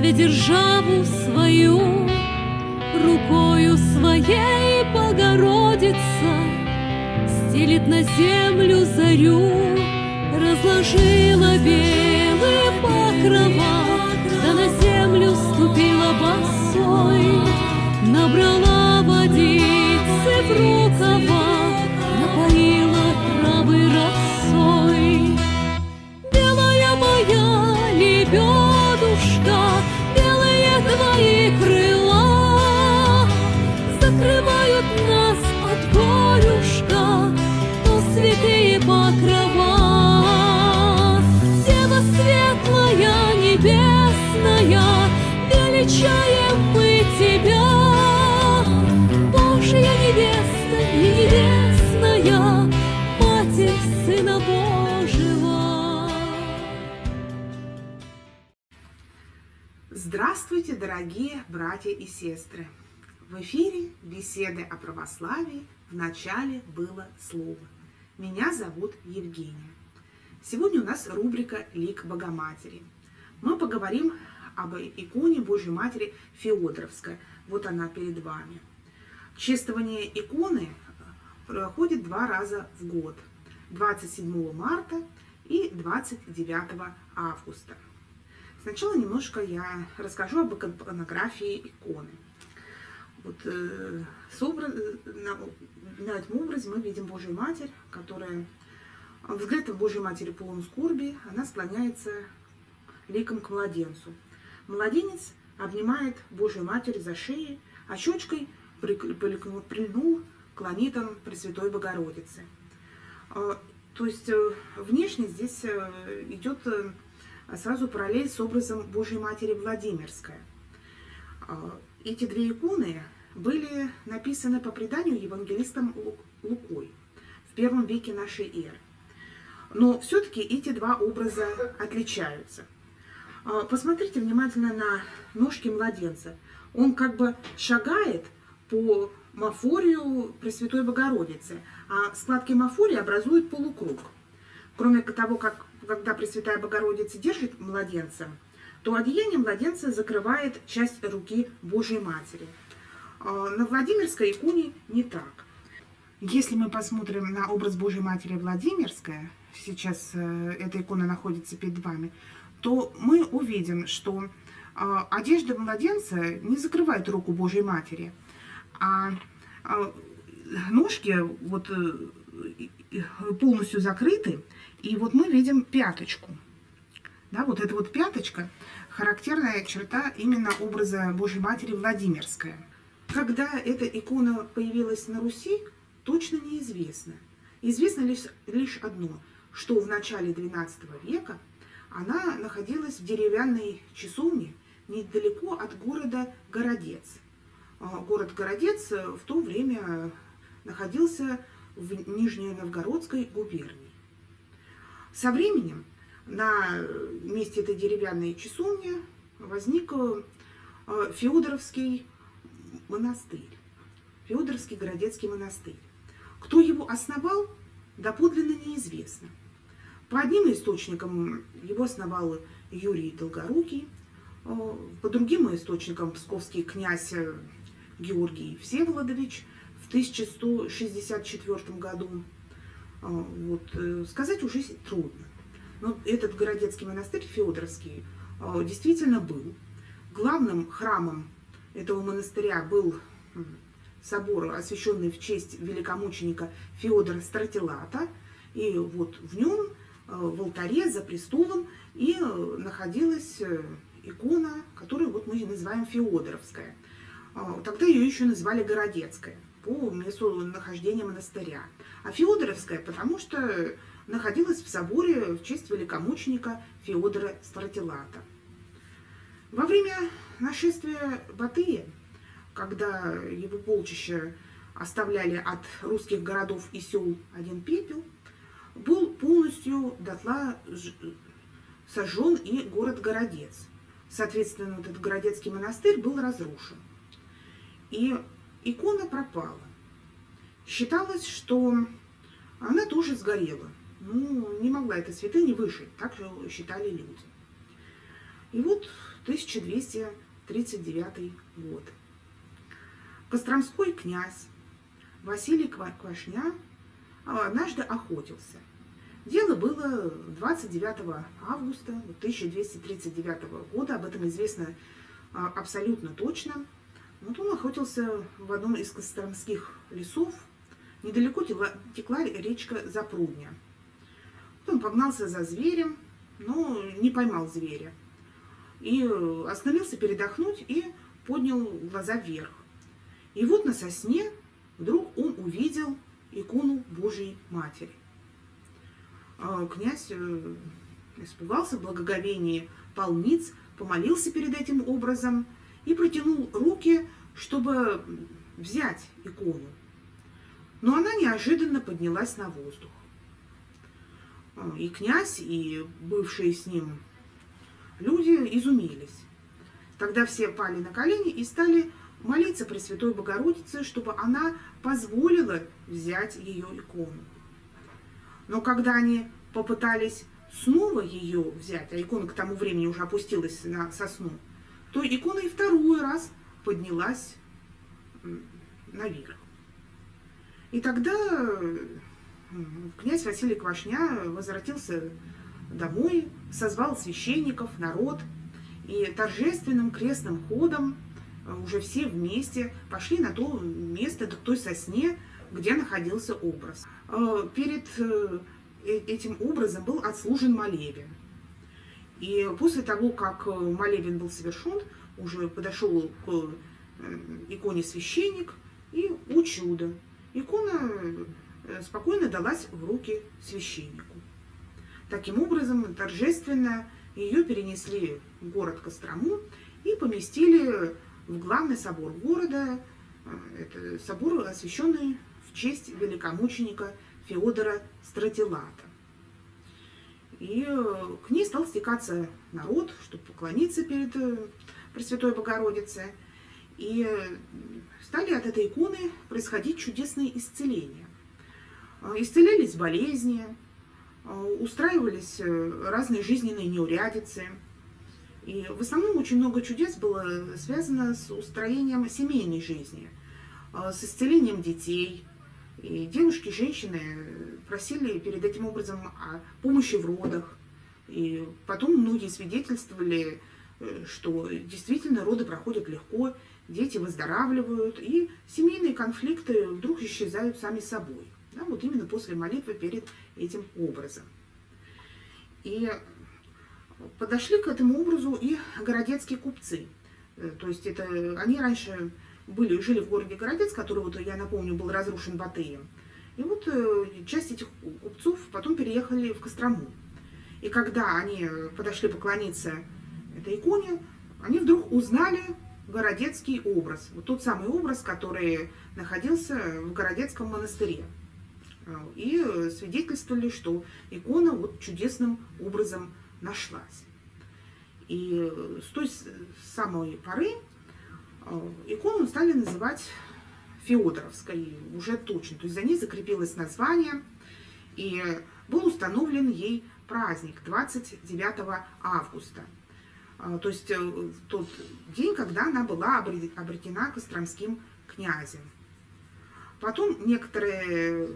славя державу свою, Рукою своей Богородица Стелит на землю зарю, Разложила белые покрова, Да на землю ступила босой, Набрала Величаем мы тебя, Божья невеста и небесная, Матерь Сына Божьего. Здравствуйте, дорогие братья и сестры! В эфире беседы о православии в начале было слово. Меня зовут Евгения. Сегодня у нас рубрика «Лик Богоматери». Мы поговорим об иконе Божьей Матери Феодоровской. Вот она перед вами. Чествование иконы проходит два раза в год. 27 марта и 29 августа. Сначала немножко я расскажу об иконографии иконы. Вот, э, образ, на, на этом образе мы видим Божью Матерь, которая взглядом Божьей Матери полон скорби, она склоняется ликом к младенцу. Младенец обнимает Божью Матерь за шею, а щечкой прильнул к ланитам Пресвятой Богородицы. Э, То есть э, внешне здесь э, идет сразу параллель с образом Божьей Матери Владимирская. Эти две иконы были написаны по преданию евангелистом Лу- Лукой в первом веке нашей эры. Но все-таки эти два образа отличаются. А, Посмотрите внимательно на ножки младенца. Он как бы шагает по мафорию Пресвятой Богородицы, а складки мафории образуют полукруг. Кроме того, как когда Пресвятая Богородица держит младенца, то одеяние младенца закрывает часть руки Божьей Матери. А На Владимирской иконе не так. Если мы посмотрим на образ Божьей Матери Владимирская, сейчас э, эта икона находится перед вами, то мы увидим, что э, одежда младенца не закрывает руку Божьей Матери, а э, ножки вот э, полностью закрыты, и вот мы видим пяточку. Да, вот эта вот пяточка характерная черта именно образа Божьей Матери Владимирская. Когда эта икона появилась на Руси, точно неизвестно. Известно лишь, лишь одно, что в начале XII века она находилась в деревянной часовне недалеко от города Городец. А, Город Городец э, в то время находился в Нижней Новгородской губернии. Со временем на месте этой деревянной часовни возник э, Феодоровский монастырь, Феодоровский городецкий монастырь. Кто его основал, доподлинно неизвестно. По одним источникам его основал Юрий Долгорукий, э, по другим источникам псковский князь э, Георгий Всеволодович в 1164 году. Э, Вот, сказать уже трудно. Но этот городецкий монастырь Феодоровский действительно был. Главным храмом этого монастыря был собор, освященный в честь великомученика Феодора Стратилата. И вот в нем, в алтаре за престолом, и э, находилась э, икона, которую вот мы называем Феодоровская. А, Тогда ее еще называли Городецкая по месту нахождения монастыря. А Феодоровская, потому что находилась в соборе в честь великомученика Феодора Стратилата. Во время нашествия Батыя, когда его полчища оставляли от русских городов и сел один пепел, был полностью дотла сожжен и город Городец. Соответственно, этот Городецкий монастырь был разрушен. И икона пропала. Считалось, что она тоже сгорела. Ну, не могла эта святыня выжить, так считали люди. И вот 1239 год. Костромской князь Василий Квашня однажды охотился. Дело было 29 августа 1239 года, об этом известно а, абсолютно точно. Вот он охотился в одном из костромских лесов, недалеко текла речка Запрудня. Он погнался за зверем, но не поймал зверя. И остановился передохнуть и поднял глаза вверх. И вот на сосне вдруг он увидел икону Божьей Матери. А князь э, испугался в благоговении, полниц, помолился перед этим образом и протянул руки, чтобы взять икону. Но она неожиданно поднялась на воздух. А, и князь, и бывшие с ним люди изумились. Тогда все пали на колени и стали молиться Пресвятой Богородице, чтобы она позволила взять ее икону. Но когда они попытались снова ее взять, а икона к тому времени уже опустилась на сосну, то икона и второй раз поднялась наверх. И тогда князь Василий Квашня возвратился домой, созвал священников, народ, и торжественным крестным ходом уже все вместе пошли на то место, к той сосне, где находился образ. Э, перед э, этим образом был отслужен молебен. И после того, как молебен был совершен, уже подошел к иконе священник и, у чуда, икона спокойно далась в руки священнику. Таким образом, торжественно ее перенесли в город Кострому и поместили главный собор города. Э, это собор, освященный в честь великомученика Феодора Стратилата. И э, к ней стал стекаться народ, чтобы поклониться перед э, Пресвятой Богородицей. И стали от этой иконы происходить чудесные исцеления. Исцелялись болезни, устраивались разные жизненные неурядицы – и в основном очень много чудес было связано с устроением семейной жизни, а, с исцелением детей. И девушки, женщины просили перед этим образом о помощи в родах. И потом многие свидетельствовали, э, что действительно роды проходят легко, дети выздоравливают, и семейные конфликты вдруг исчезают сами собой. Да, вот именно после молитвы перед этим образом. И подошли к этому образу и городецкие купцы. Э, то есть это они раньше были, жили в городе Городец, который, вот, я напомню, был разрушен Батыем. И вот э, часть этих купцов потом переехали в Кострому. И когда они подошли поклониться этой иконе, они вдруг узнали городецкий образ. Вот тот самый образ, который находился в Городецком монастыре. Э, и свидетельствовали, что икона вот чудесным образом нашлась. И с той самой поры э, икону стали называть Феодоровской уже точно. То есть за ней закрепилось название, и был установлен ей праздник 29 августа. Э, то есть э, тот день, когда она была обретена Костромским князем. Потом некоторые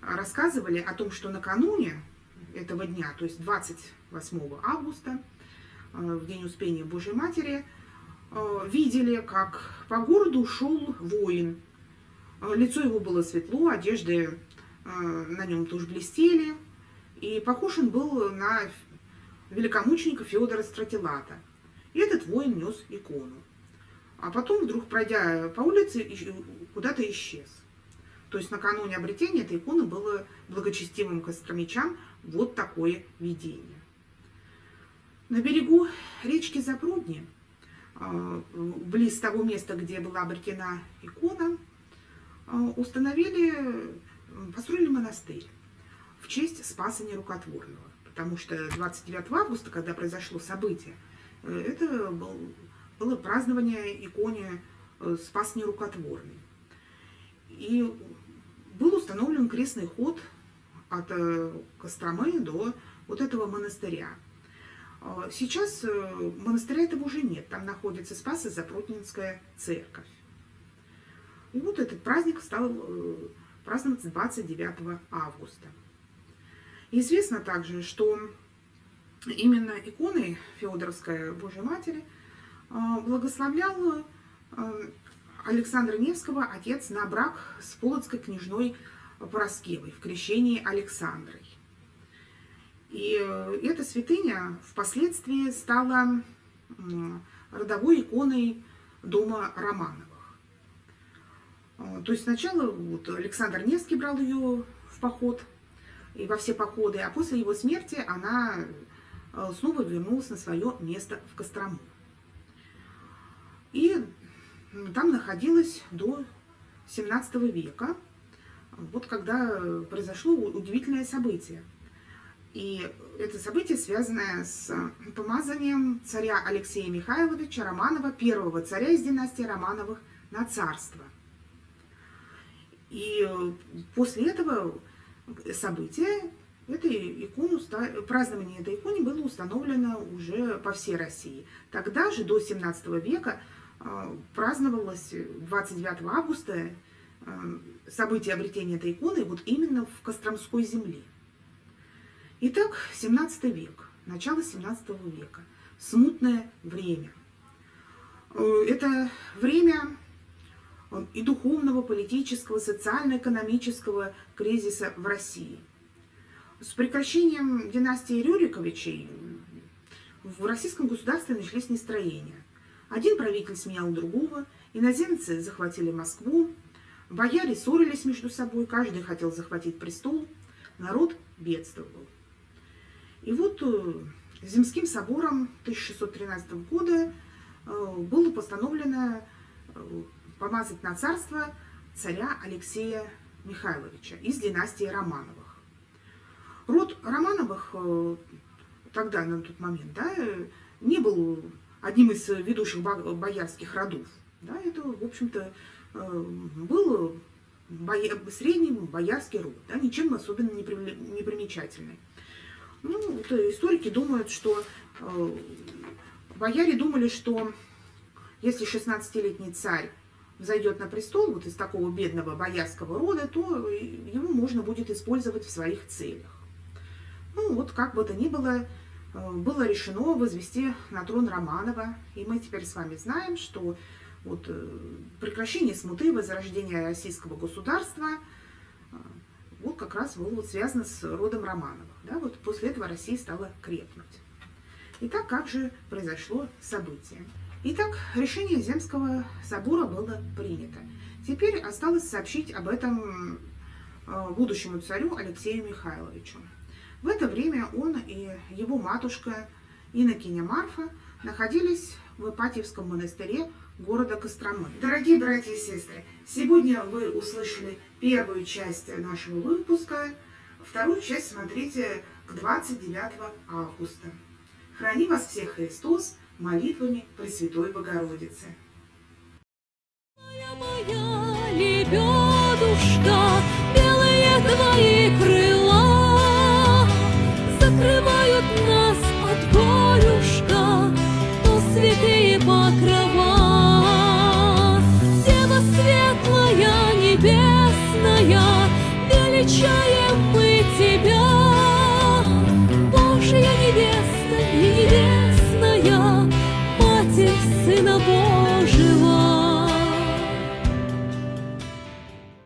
рассказывали о том, что накануне этого дня, то есть 28 августа, э, в день Успения Божьей Матери, э, видели, как по городу шел воин. Э, лицо его было светло, одежды на нем тоже блестели, и похож он был на великомученика Феодора Стратилата. И этот воин нес икону. А потом, вдруг пройдя по улице, куда-то исчез. То есть накануне обретения этой иконы было благочестивым костромичам вот такое видение. На берегу речки Запрудни, а, близ того места, где была обретена икона, а, установили, построили монастырь в честь Спаса Нерукотворного. Потому что 29 августа, когда произошло событие, э, это было празднование иконе э, Спас Нерукотворный. И был установлен крестный ход от э, Костромы до вот этого монастыря. А, Сейчас э, монастыря этого уже нет, там находится Спасо-Запротнинская церковь. И вот этот праздник стал э, праздноваться 29 августа. Известно также, что именно иконой Феодоровской Божьей Матери благословлял э, Александра Невского отец на брак с полоцкой княжной Пороскевой в крещении Александрой. И э, эта святыня впоследствии стала родовой иконой дома Романовых. А, то есть сначала вот Александр Невский брал ее в поход и во все походы, а после его смерти она э, снова вернулась на свое место в Кострому. И там находилась до 17 века, вот когда произошло удивительное событие. И это событие, связанное с помазанием царя Алексея Михайловича Романова, первого царя из династии Романовых, на царство. И после этого события эта икону, празднование этой иконы было установлено уже по всей России. Тогда же, до 17 века, а, праздновалось 29 августа а, событие обретения этой иконы вот именно в Костромской земле. Итак, 17 век, начало 17 века, смутное время. Э, это время э, и духовного, политического, социально-экономического кризиса в России. С прекращением династии Рюриковичей в российском государстве начались нестроения. Один правитель сменял другого, иноземцы захватили Москву, бояре ссорились между собой, каждый хотел захватить престол, народ бедствовал. И вот э, Земским собором 1613 года э, было постановлено э, помазать на царство царя Алексея Михайловича из династии Романовых. Род Романовых тогда, на тот момент, да, не был одним из ведущих боярских родов. Да, это, в общем-то, был боя... средний боярский род, да, ничем особенно не, не примечательный. Ну, историки думают, что э, бояре думали, что если 16-летний царь зайдет на престол вот из такого бедного боярского рода, то его можно будет использовать в своих целях. Ну, вот как бы то ни было, Э, было решено возвести на трон Романова. И мы теперь с вами знаем, что вот э, прекращение смуты, возрождение российского государства, вот как раз вот связано с родом Романовых. Да? Вот после этого Россия стала крепнуть. Итак, как же произошло событие? Итак, решение Земского собора было принято. Теперь осталось сообщить об этом будущему царю Алексею Михайловичу. В это время он и его матушка Иннокеня Марфа находились в Ипатьевском монастыре города Костромы. Дорогие братья и сестры, сегодня вы услышали первую часть нашего выпуска, вторую часть смотрите к 29 августа. Храни вас всех Христос молитвами Пресвятой Богородицы. Моя, моя лебедушка, белые твои